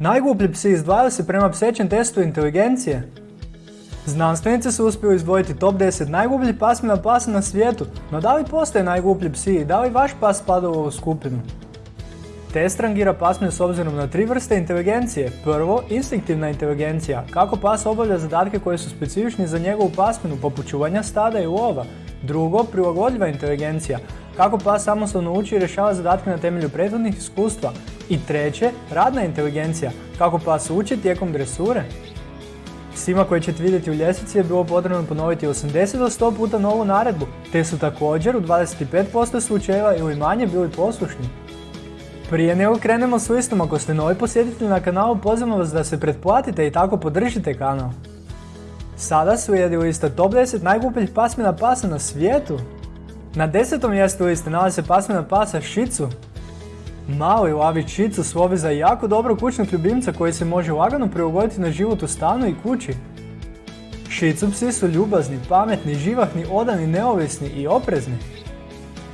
Najgluplji psi izdvajaju se prema psećem testu inteligencije. Znanstvenici su uspjeli izdvojiti top 10 najglupljih pasmina pasa na svijetu, no da li postoje najgluplji psi i da li vaš pas spada u ovu skupinu? Test rangira pasmine s obzirom na tri vrste inteligencije. Prvo, instinktivna inteligencija, kako pas obavlja zadatke koje su specifični za njegovu pasminu, poput čuvanja stada i lova. Drugo, prilagodljiva inteligencija, kako pas samostalno uči i rješava zadatke na temelju prethodnih iskustva. I treće, radna inteligencija, kako pas uči tijekom dresure. Svima koji ćete vidjeti u ljestvici je bilo potrebno ponoviti 80 do 100 puta novu naredbu, te su također u 25% slučajeva ili manje bili poslušni. Prije nego krenemo s listom, ako ste novi posjetitelj na kanalu, pozivam vas da se pretplatite i tako podržite kanal. Sada su jedi lista top 10 najglupljih pasmina pasa na svijetu. Na desetom mjestu liste nalazi se pasmina pasa Šicu. Mali lavi Šicu slovi za jako dobro kućnog ljubimca koji se može lagano prilagoditi na život u stanu i kući. Šicu psi su ljubazni, pametni, živahni, odani, neovisni i oprezni.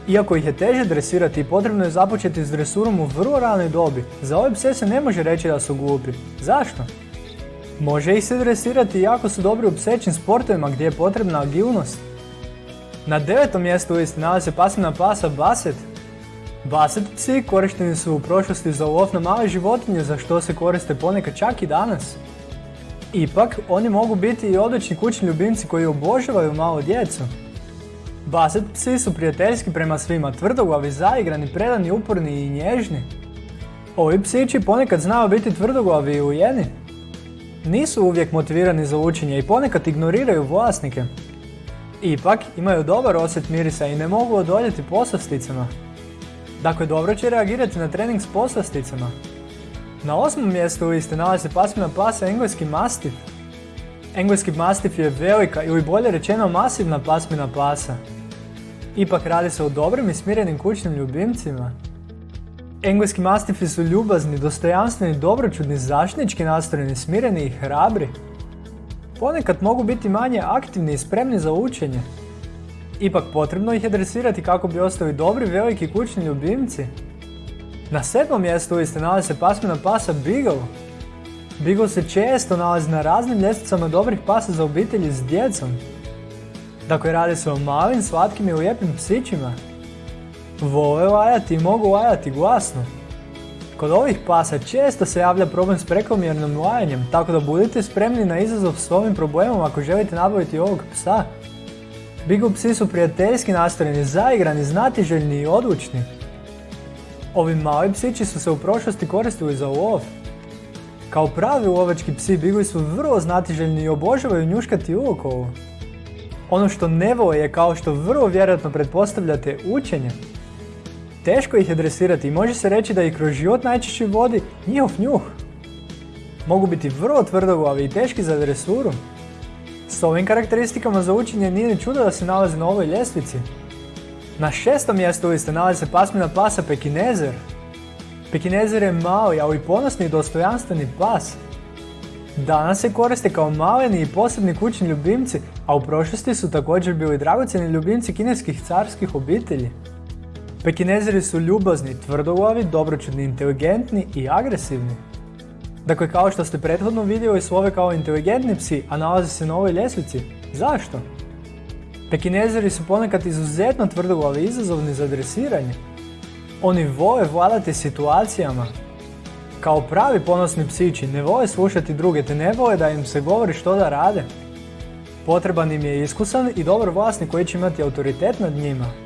Iako ih je teže dresirati, potrebno je započeti s dresurom u vrlo ranoj dobi. Za ove pse se ne može reći da su glupi. Zašto? Može ih se dresirati jako su dobri u psećim sportovima gdje je potrebna agilnost. Na devetom mjestu listi nalazi se pasmina pasa Baset. Baset psi korišteni su u prošlosti za lov na male životinje za što se koriste ponekad čak i danas. Ipak, oni mogu biti i odlični kućni ljubimci koji obožavaju malo djecu. Baset psi su prijateljski prema svima, tvrdoglavi, zaigrani, predani, uporni i nježni. Ovi psići ponekad znaju biti tvrdoglavi i ujeni. Nisu uvijek motivirani za učenje i ponekad ignoriraju vlasnike. Ipak imaju dobar osjet mirisa i ne mogu odoljeti poslasticama. Dakle, dobro će reagirati na trening s poslasticama. Na osmom mjestu liste nalazi se pasmina pasa engleski mastif. Engleski mastif je velika ili bolje rečeno masivna pasmina pasa. Ipak radi se o dobrim i smirenim kućnim ljubimcima. Engleski mastifi su ljubazni, dostojanstveni, dobročudni, zaštnički nastrojeni, smireni i hrabri. Ponekad mogu biti manje aktivni i spremni za učenje. Ipak potrebno ih je dresirati kako bi ostali dobri veliki kućni ljubimci. Na sedmom mjestu liste nalazi se pasmina pasa Beagle. Beagle se često nalazi na raznim ljestvicama dobrih pasa za obitelji s djecom. Dakle, radi se o malim, slatkim i lijepim psićima. Vole lajati i mogu lajati glasno. Kod ovih pasa često se javlja problem s prekomjernim lajanjem, tako da budite spremni na izazov s ovim problemom ako želite nabaviti ovog psa. Beagle psi su prijateljski nastrojeni, zaigrani, znatiželjni i odlučni. Ovi mali psići su se u prošlosti koristili za lov. Kao pravi lovački psi Bigli su vrlo znatiželjni i obožavaju njuškati uokolo. Ono što ne vole je kao što vrlo vjerojatno pretpostavljate učenje. Teško ih je dresirati i može se reći da ih kroz život najčešće vodi njihov njuh. Mogu biti vrlo tvrdoglavi i teški za dresuru. S ovim karakteristikama za učenje nije ni čudo da se nalazi na ovoj ljestvici. Na šestom mjestu liste nalazi se pasmina pasa Pekinezer. Pekinezer je mali, ali i ponosni i dostojanstveni pas. Danas se koriste kao maleni i posebni kućni ljubimci, a u prošlosti su također bili dragocjeni ljubimci kineskih carskih obitelji. Pekinezeri su ljubazni, tvrdoglavi, dobročudni, inteligentni i agresivni. Dakle, kao što ste prethodno vidjeli slove kao inteligentni psi, a nalaze se na ovoj ljestvici. Zašto? Pekinezeri su ponekad izuzetno tvrdoglavi i izazovni za dresiranje. Oni vole vladati situacijama. Kao pravi ponosni psići ne vole slušati druge te ne vole da im se govori što da rade. Potreban im je iskusan i dobar vlasnik koji će imati autoritet nad njima.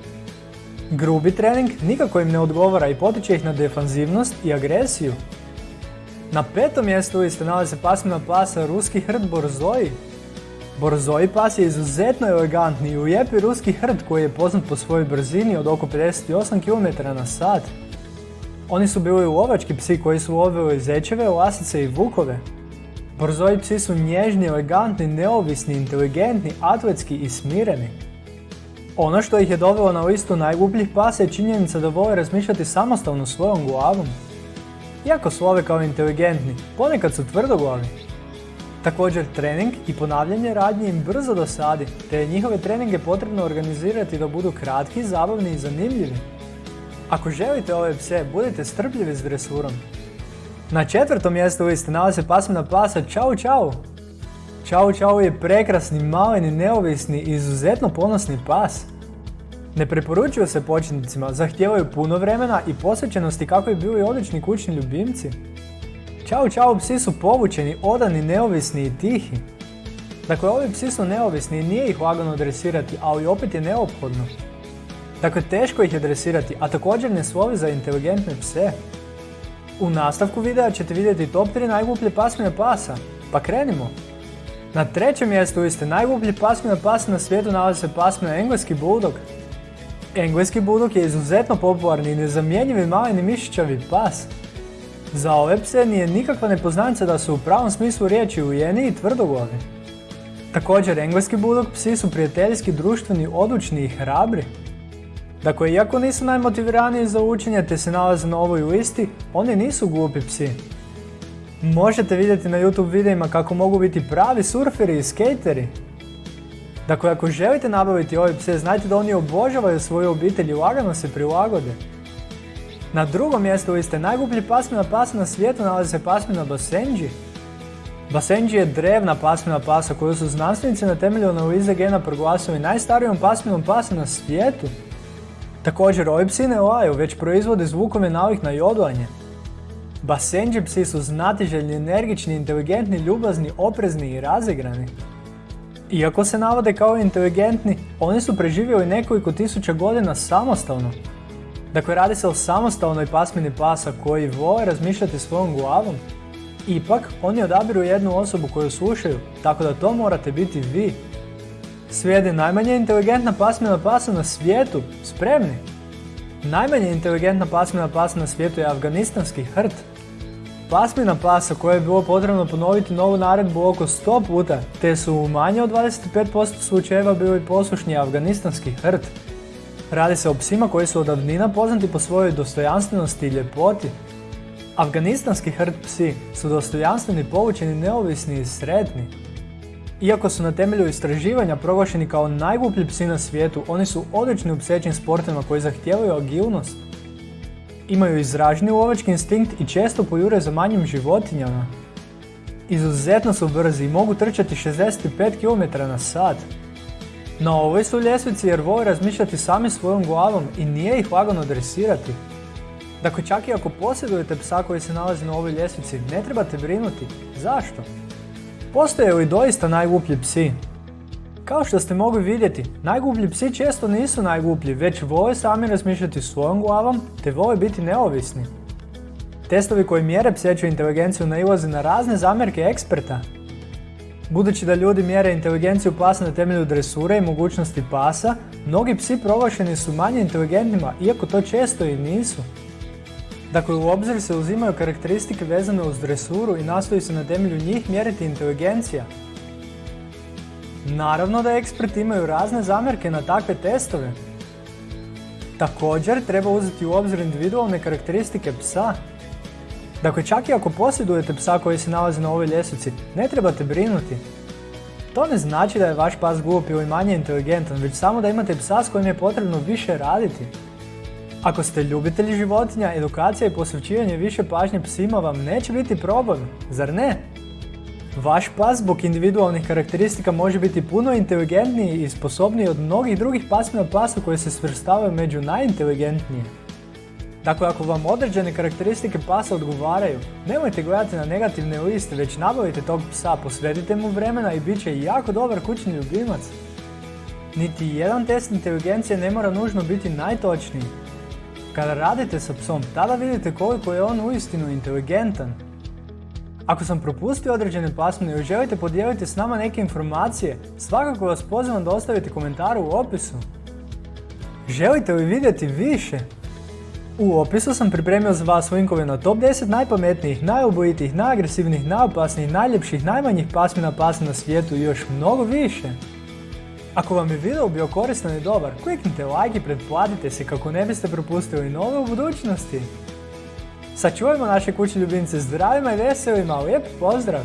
Grubi trening nikako im ne odgovara i potiče ih na defanzivnost i agresiju. Na petom mjestu liste nalazi se pasmina pasa ruski hrd Borzoji. Borzoji pas je izuzetno elegantni i ujepi ruski hrd koji je poznat po svojoj brzini od oko 58 km na sat. Oni su bili lovački psi koji su lovili zečeve, lasice i vukove. Borzoji psi su nježni, elegantni, neovisni, inteligentni, atletski i smireni. Ono što ih je dovelo na listu najglupljih pasa je činjenica da vole razmišljati samostalno svojom glavom. Iako su ove kao inteligentni, ponekad su tvrdoglavi. Također trening i ponavljanje radnje im brzo dosadi, te je njihove treninge potrebno organizirati da budu kratki, zabavni i zanimljivi. Ako želite ove pse, budite strpljivi s dresurom. Na četvrtom mjestu liste nalazi se pasmina pasa Čau Čau. Čau Čau je prekrasni, maleni, neovisni i izuzetno ponosni pas. Ne preporučuju se početnicima, zahtijevaju puno vremena i posvećenosti kako bi bili odlični kućni ljubimci. Čau Čau psi su povučeni, odani, neovisni i tihi. Dakle, ovi psi su neovisni i nije ih lagano dresirati, ali opet je neophodno. Dakle, teško ih je dresirati, a također ne slovi za inteligentne pse. U nastavku videa ćete vidjeti top 3 najgluplje pasmine pasa, pa krenimo! Na trećem mjestu liste najgluplji pasmina pasa na svijetu nalazi se pasmina engleski bulldog. Engleski bulldog je izuzetno popularni i nezamjenjivi maleni mišićavi pas. Za ove pse nije nikakva nepoznanica da su u pravom smislu riječi ujeni i tvrdoglavi. Također, engleski bulldog psi su prijateljski, društveni, odlučni i hrabri. Dakle, iako nisu najmotiviraniji za učenje te se nalaze na ovoj listi, oni nisu glupi psi. Možete vidjeti na YouTube videima kako mogu biti pravi surferi i skateri. Dakle, ako želite nabaviti ove pse, znajte da oni obožavaju svoju obitelj i lagano se prilagode. Na drugom mjestu liste najgublji pasmina pasa na svijetu nalazi se pasmina Basenji. Basenji je drevna pasmina pasa koju su znanstvenici na temelju analize gena proglasili najstarijom pasminom pasa na svijetu. Također, ovi psi ne laju, već proizvode zvukove navih na jodlanje. Basenji psi su znatiželjni, energični, inteligentni, ljubazni, oprezni i razigrani. Iako se navode kao inteligentni, oni su preživjeli nekoliko tisuća godina samostalno. Dakle, radi se o samostalnoj pasmini pasa koji vole razmišljati svojom glavom. Ipak, oni odabiru jednu osobu koju slušaju, tako da to morate biti vi. Slijedi najmanje inteligentna pasmina pasa na svijetu. Spremni? Najmanje inteligentna pasmina pasa na svijetu je afganistanski hrt. Pasmina pasa koje je bilo potrebno ponoviti novu naredbu oko 100 puta, te su u manje od 25% slučajeva bili poslušni afganistanski hrt. Radi se o psima koji su od davnina poznati po svojoj dostojanstvenosti i ljepoti. Afganistanski hrt psi su dostojanstveni, povučeni, neovisni i sretni. Iako su na temelju istraživanja proglašeni kao najgluplji psi na svijetu, oni su odlični u psećim sportima koji zahtijevaju agilnost. Imaju izraženi lovački instinkt i često pojure za manjim životinjama. Izuzetno su brzi i mogu trčati 65 km na sat. Na ovoj su ljestvici jer vole razmišljati sami svojom glavom i nije ih lagano dresirati. Dakle, čak i ako posjedujete psa koji se nalazi na ovoj ljestvici, ne trebate brinuti. Zašto? Postoje li doista najgluplji psi? Kao što ste mogli vidjeti, najgluplji psi često nisu najgluplji, već vole sami razmišljati svojom glavom, te vole biti neovisni. Testovi koji mjere pseću inteligenciju nailaze na razne zamjerke eksperta. Budući da ljudi mjere inteligenciju pasa na temelju dresure i mogućnosti pasa, mnogi psi proglašeni su manje inteligentnima, iako to često i nisu. Dakle, u obzir se uzimaju karakteristike vezane uz dresuru i nastoji se na temelju njih mjeriti inteligencija. Naravno da eksperti imaju razne zamjerke na takve testove. Također treba uzeti u obzir individualne karakteristike psa. Dakle, čak i ako posjedujete psa koji se nalazi na ovoj ljestvici, ne trebate brinuti. To ne znači da je vaš pas glup ili manje inteligentan, već samo da imate psa s kojim je potrebno više raditi. Ako ste ljubitelji životinja, edukacija i posvećivanje više pažnje psima vam neće biti problem, zar ne? Vaš pas zbog individualnih karakteristika može biti puno inteligentniji i sposobniji od mnogih drugih pasmina pasa koje se svrstavaju među najinteligentnije. Dakle, ako vam određene karakteristike pasa odgovaraju, nemojte gledati na negativne liste, već nabavite tog psa, posvetite mu vremena i bit će jako dobar kućni ljubimac. Niti jedan test inteligencije ne mora nužno biti najtočniji. Kada radite sa psom, tada vidite koliko je on uistinu inteligentan. Ako sam propustio određene pasmine i želite podijeliti s nama neke informacije, svakako vas pozivam da ostavite komentar u opisu. Želite li vidjeti više? U opisu sam pripremio za vas linkove na top 10 najpametnijih, najobojitijih, najagresivnijih, najopasnijih, najljepših, najmanjih pasmina pasa na svijetu i još mnogo više. Ako vam je video bio koristan i dobar, kliknite like i pretplatite se kako ne biste propustili nove u budućnosti. Sačuvajmo naše kuće ljubimce zdravima i veselima, lijep pozdrav!